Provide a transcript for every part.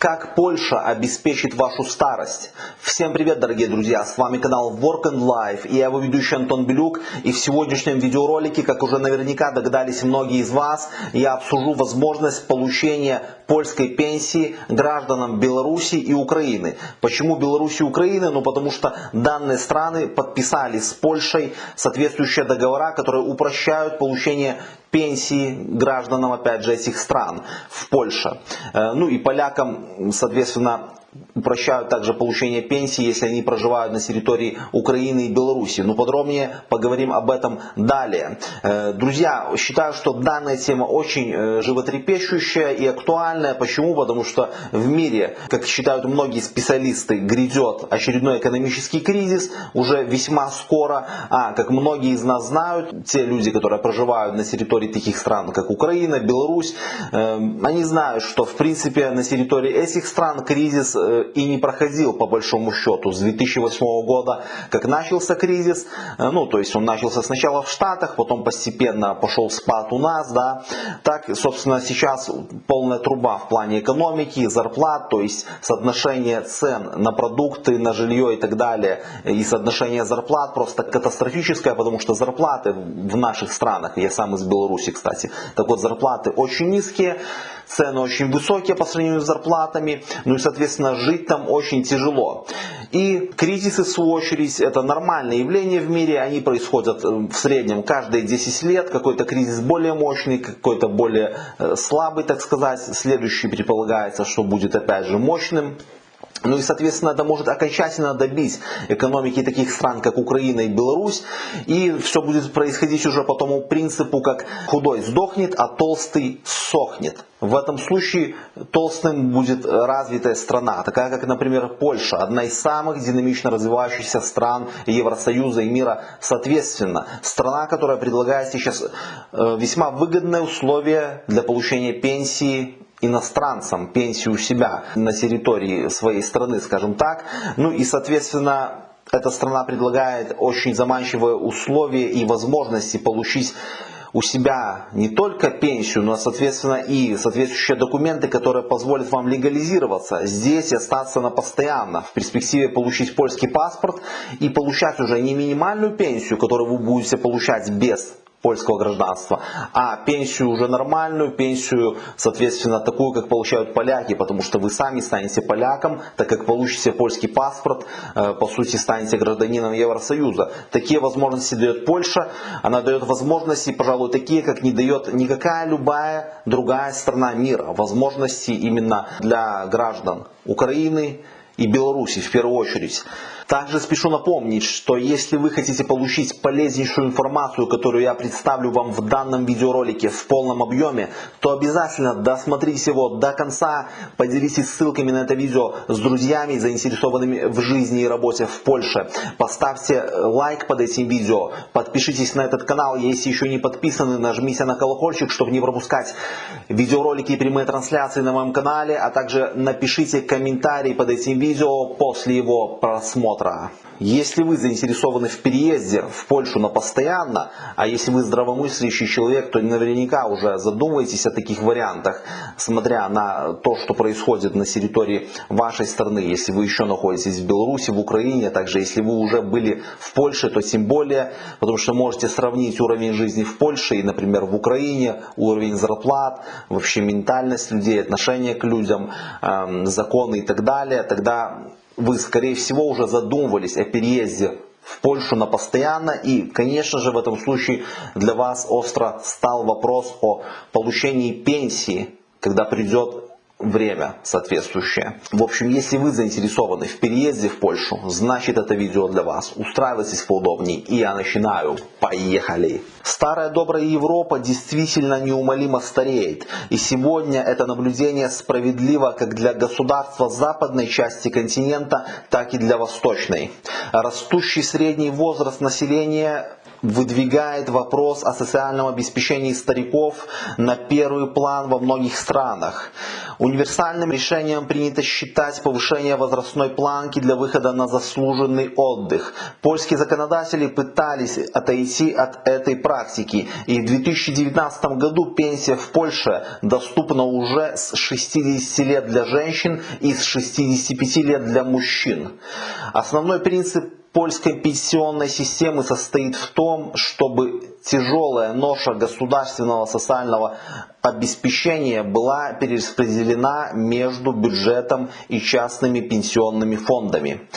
Как Польша обеспечит вашу старость? Всем привет, дорогие друзья! С вами канал Work and Life и я его ведущий Антон Белюк. И в сегодняшнем видеоролике, как уже наверняка догадались многие из вас, я обсужу возможность получения польской пенсии гражданам Беларуси и Украины. Почему Беларуси и Украины? Ну потому что данные страны подписали с Польшей соответствующие договора, которые упрощают получение пенсии гражданам, опять же, этих стран в Польше. Э, ну и полякам, соответственно, упрощают также получение пенсии, если они проживают на территории Украины и Беларуси. Но подробнее поговорим об этом далее. Э, друзья, считаю, что данная тема очень э, животрепещущая и актуальная. Почему? Потому что в мире, как считают многие специалисты, грядет очередной экономический кризис уже весьма скоро. А, как многие из нас знают, те люди, которые проживают на территории таких стран, как Украина, Беларусь, э, они знают, что в принципе на территории этих стран кризис и не проходил по большому счету с 2008 года, как начался кризис. Э, ну, то есть он начался сначала в Штатах, потом постепенно пошел спад у нас, да. Так, собственно, сейчас полная труба в плане экономики, зарплат, то есть соотношение цен на продукты, на жилье и так далее, и соотношение зарплат просто катастрофическое, потому что зарплаты в наших странах, я сам из Беларуси, кстати, так вот зарплаты очень низкие, цены очень высокие по сравнению с зарплатами, ну и, соответственно, жить там очень тяжело. И кризисы, в свою очередь, это нормальное явление в мире, они происходят э, в среднем каждые 10 лет, какой-то кризис более мощный, какой-то более э, слабый, так сказать, следующий предполагается, что будет опять же мощным. Ну и, соответственно, это может окончательно добить экономики таких стран, как Украина и Беларусь. И все будет происходить уже по тому принципу, как худой сдохнет, а толстый сохнет. В этом случае толстым будет развитая страна, такая как, например, Польша, одна из самых динамично развивающихся стран Евросоюза и мира соответственно. Страна, которая предлагает сейчас э, весьма выгодные условия для получения пенсии иностранцам пенсию у себя на территории своей страны, скажем так. Ну и, соответственно, эта страна предлагает очень заманчивые условия и возможности получить у себя не только пенсию, но, соответственно, и соответствующие документы, которые позволят вам легализироваться здесь и остаться на постоянно. В перспективе получить польский паспорт и получать уже не минимальную пенсию, которую вы будете получать без польского гражданства, а пенсию уже нормальную, пенсию, соответственно, такую, как получают поляки, потому что вы сами станете поляком, так как получите польский паспорт, э, по сути, станете гражданином Евросоюза. Такие возможности дает Польша, она дает возможности, пожалуй, такие, как не дает никакая любая другая страна мира. Возможности именно для граждан Украины и Беларуси в первую очередь. Также спешу напомнить, что если вы хотите получить полезнейшую информацию, которую я представлю вам в данном видеоролике в полном объеме, то обязательно досмотрите его до конца, поделитесь ссылками на это видео с друзьями, заинтересованными в жизни и работе в Польше. Поставьте лайк под этим видео, подпишитесь на этот канал, если еще не подписаны, нажмите на колокольчик, чтобы не пропускать видеоролики и прямые трансляции на моем канале, а также напишите комментарий под этим видео после его просмотра просмотра. Если вы заинтересованы в переезде в Польшу на постоянно, а если вы здравомыслящий человек, то наверняка уже задумываетесь о таких вариантах, смотря на то, что происходит на территории вашей страны. Если вы еще находитесь в Беларуси, в Украине, а также если вы уже были в Польше, то тем более, потому что можете сравнить уровень жизни в Польше и, например, в Украине, уровень зарплат, вообще ментальность людей, отношение к людям, эм, законы и так далее, тогда вы, скорее всего, уже задумывались о переезде в Польшу на постоянно. И, конечно же, в этом случае для вас остро стал вопрос о получении пенсии, когда придет время соответствующее. В общем, если вы заинтересованы в переезде в Польшу, значит это видео для вас. Устраивайтесь поудобнее и я начинаю. Поехали! Старая добрая Европа действительно неумолимо стареет. И сегодня это наблюдение справедливо как для государства западной части континента, так и для восточной. Растущий средний возраст населения выдвигает вопрос о социальном обеспечении стариков на первый план во многих странах. Универсальным решением принято считать повышение возрастной планки для выхода на заслуженный отдых. Польские законодатели пытались отойти от этой практики и в 2019 году пенсия в Польше доступна уже с 60 лет для женщин и с 65 лет для мужчин. Основной принцип польской пенсионной системы состоит в том, чтобы тяжелая ноша государственного социального обеспечения была перераспределена между бюджетом и частными пенсионными фондами.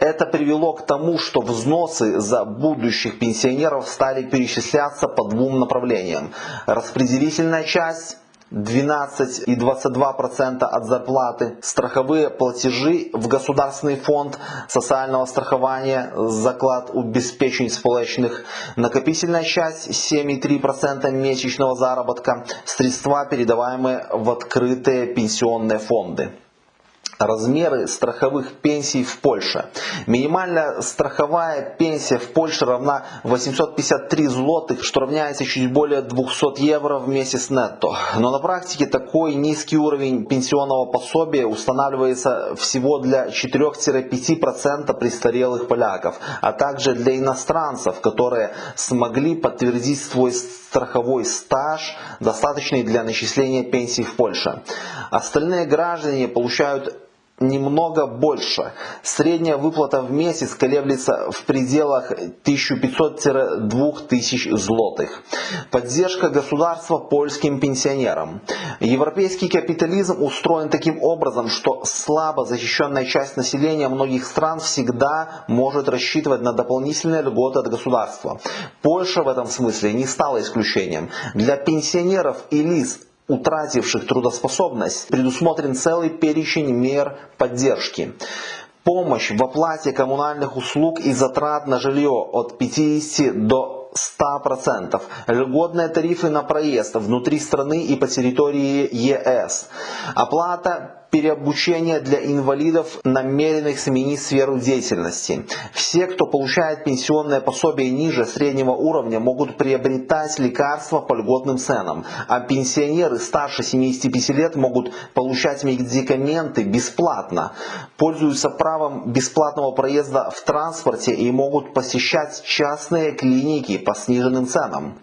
Это привело к тому, что взносы за будущих пенсионеров стали перечисляться по двум направлениям. Распределительная часть 12 и 22% от зарплаты, страховые платежи в Государственный фонд социального страхования, заклад убезпечень сполечных, накопительная часть 7,3% месячного заработка, средства, передаваемые в открытые пенсионные фонды. Размеры страховых пенсий в Польше. Минимальная страховая пенсия в Польше равна 853 злотых, что равняется чуть более 200 евро в месяц нетто. Но на практике такой низкий уровень пенсионного пособия устанавливается всего для 4-5% престарелых поляков, а также для иностранцев, которые смогли подтвердить свой страховой стаж, достаточный для начисления пенсий в Польше. Остальные граждане получают немного больше. Средняя выплата в месяц колеблется в пределах 1500-2000 злотых. Поддержка государства польским пенсионерам. Европейский капитализм устроен таким образом, что слабо защищенная часть населения многих стран всегда может рассчитывать на дополнительные льготы от государства. Польша в этом смысле не стала исключением. Для пенсионеров и лиц утративших трудоспособность, предусмотрен целый перечень мер поддержки. Помощь в оплате коммунальных услуг и затрат на жилье от 50 до 100%. Льготные тарифы на проезд внутри страны и по территории ЕС. Оплата переобучение для инвалидов, намеренных сменить сферу деятельности. Все, кто получает пенсионное пособие ниже среднего уровня, могут приобретать лекарства по льготным ценам, а пенсионеры старше 75 лет могут получать медикаменты бесплатно, пользуются правом бесплатного проезда в транспорте и могут посещать частные клиники по сниженным ценам.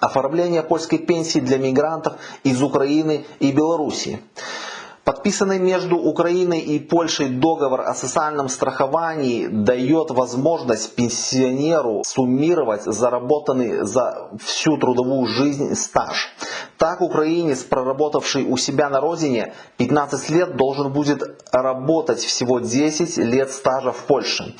Оформление польской пенсии для мигрантов из Украины и Беларуси. Подписанный между Украиной и Польшей договор о социальном страховании дает возможность пенсионеру суммировать заработанный за всю трудовую жизнь стаж. Так украинец, проработавший у себя на родине 15 лет, должен будет работать всего 10 лет стажа в Польше,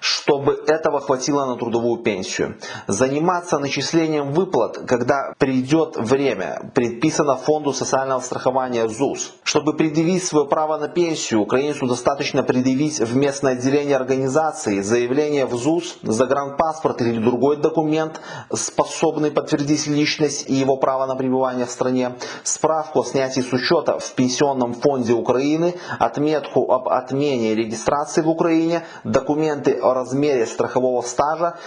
чтобы этого хватило на трудовую пенсию. Заниматься начислением выплат, когда придет время, предписано Фонду социального страхования ЗУС. Чтобы предъявить свое право на пенсию, украинцу достаточно предъявить в местное отделение организации заявление в ЗУС, загранпаспорт или другой документ, способный подтвердить личность и его право на пребывание в стране, справку о снятии с учета в Пенсионном фонде Украины, отметку об отмене регистрации в Украине, документы о размере страхового стажа,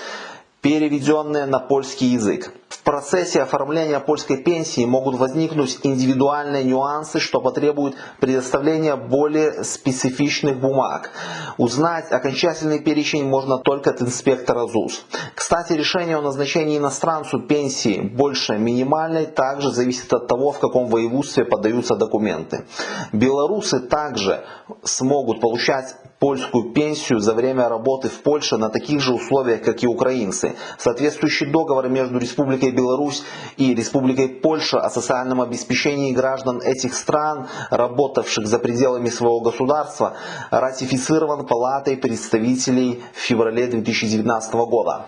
переведенные на польский язык. Процессе оформления польской пенсии могут возникнуть индивидуальные нюансы, что потребует предоставления более специфичных бумаг. Узнать окончательный перечень можно только от инспектора ЗУС. Кстати, решение о назначении иностранцу пенсии больше минимальной также зависит от того, в каком воеводстве подаются документы. Белорусы также смогут получать польскую пенсию за время работы в Польше на таких же условиях, как и украинцы. Соответствующий договор между Республикой Беларусь и Республикой Польша о социальном обеспечении граждан этих стран, работавших за пределами своего государства, ратифицирован Палатой представителей в феврале 2019 года.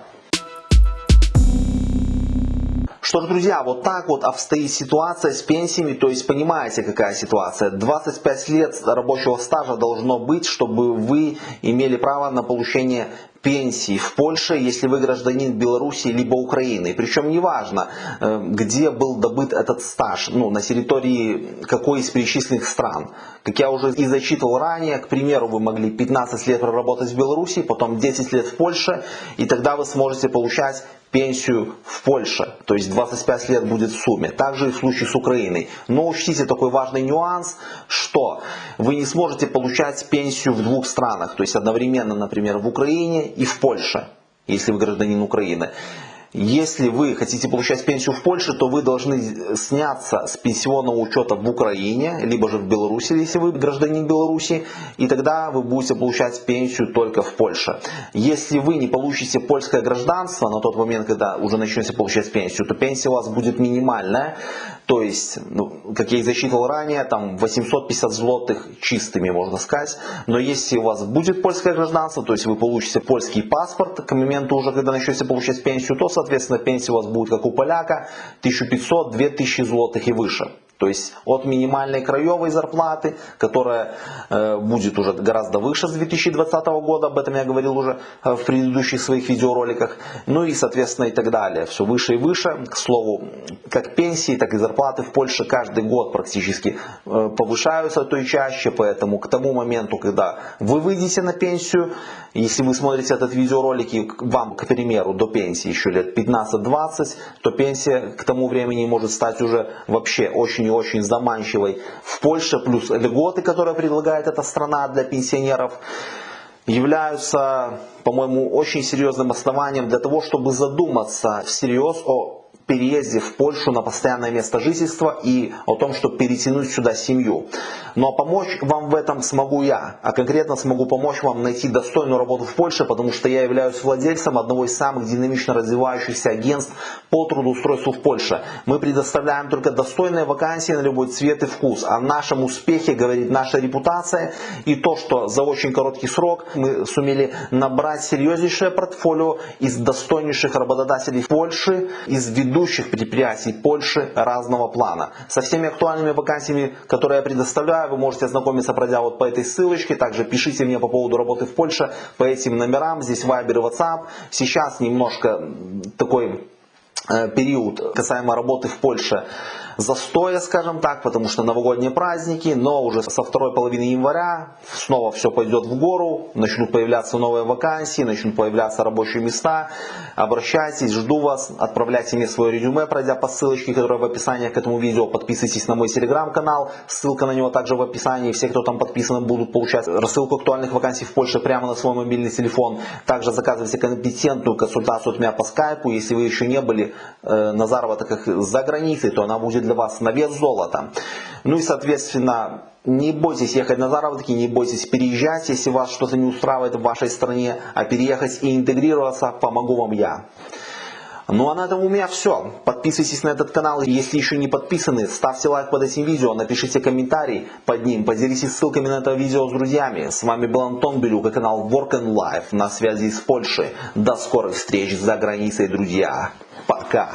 Что ж, друзья, вот так вот обстоит ситуация с пенсиями, то есть понимаете, какая ситуация. 25 лет рабочего стажа должно быть, чтобы вы имели право на получение пенсии в Польше, если вы гражданин Беларуси либо Украины. Причем неважно, э, где был добыт этот стаж, ну, на территории какой из перечисленных стран. Как я уже и зачитывал ранее, к примеру, вы могли 15 лет проработать в Беларуси, потом 10 лет в Польше, и тогда вы сможете получать пенсию в Польше, то есть 25 лет будет в сумме. Также и в случае с Украиной. Но учтите такой важный нюанс, что вы не сможете получать пенсию в двух странах, то есть одновременно, например, в Украине и в Польше, если вы гражданин Украины. Если вы хотите получать пенсию в Польше, то вы должны сняться с пенсионного учета в Украине, либо же в Беларуси, если вы гражданин Беларуси, и тогда вы будете получать пенсию только в Польше. Если вы не получите польское гражданство на тот момент, когда уже начнете получать пенсию, то пенсия у вас будет минимальная, то есть, ну, как я и засчитывал ранее, там 850 злотых чистыми, можно сказать. Но если у вас будет польское гражданство, то есть вы получите польский паспорт к моменту уже, когда начнете получать пенсию, то, соответственно, пенсия у вас будет, как у поляка, 1500-2000 злотых и выше. То есть от минимальной краевой зарплаты, которая э, будет уже гораздо выше с 2020 года, об этом я говорил уже э, в предыдущих своих видеороликах, ну и соответственно и так далее. Все выше и выше. К слову, как пенсии, так и зарплаты в Польше каждый год практически э, повышаются, то и чаще, поэтому к тому моменту, когда вы выйдете на пенсию, если вы смотрите этот видеоролик и вам, к примеру, до пенсии еще лет 15-20, то пенсия к тому времени может стать уже вообще очень и очень заманчивой. В Польше плюс льготы, которые предлагает эта страна для пенсионеров, являются, по-моему, очень серьезным основанием для того, чтобы задуматься всерьез о переезде в Польшу на постоянное место жительства и о том, чтобы перетянуть сюда семью. Но помочь вам в этом смогу я, а конкретно смогу помочь вам найти достойную работу в Польше, потому что я являюсь владельцем одного из самых динамично развивающихся агентств по трудоустройству в Польше. Мы предоставляем только достойные вакансии на любой цвет и вкус. О нашем успехе говорит наша репутация и то, что за очень короткий срок мы сумели набрать серьезнейшее портфолио из достойнейших работодателей Польши, из ведущих ведущих предприятий Польши разного плана. Со всеми актуальными вакансиями, которые я предоставляю, вы можете ознакомиться, пройдя вот по этой ссылочке. Также пишите мне по поводу работы в Польше по этим номерам. Здесь Viber и WhatsApp. Сейчас немножко такой э, период касаемо работы в Польше застоя, скажем так, потому что новогодние праздники, но уже со второй половины января снова все пойдет в гору, начнут появляться новые вакансии, начнут появляться рабочие места. Обращайтесь, жду вас, отправляйте мне свое резюме, пройдя по ссылочке, которая в описании к этому видео. Подписывайтесь на мой телеграм-канал, ссылка на него также в описании. Все, кто там подписаны, будут получать рассылку актуальных вакансий в Польше прямо на свой мобильный телефон. Также заказывайте компетентную консультацию от меня по скайпу. Если вы еще не были э, на заработках за границей, то она будет для вас на вес золота. Ну и соответственно, не бойтесь ехать на заработки, не бойтесь переезжать, если вас что-то не устраивает в вашей стране, а переехать и интегрироваться помогу вам я. Ну а на этом у меня все. Подписывайтесь на этот канал, если еще не подписаны, ставьте лайк под этим видео, напишите комментарий под ним, поделитесь ссылками на это видео с друзьями. С вами был Антон Белюк и канал Work and Life на связи из Польши. До скорых встреч за границей, друзья. Пока.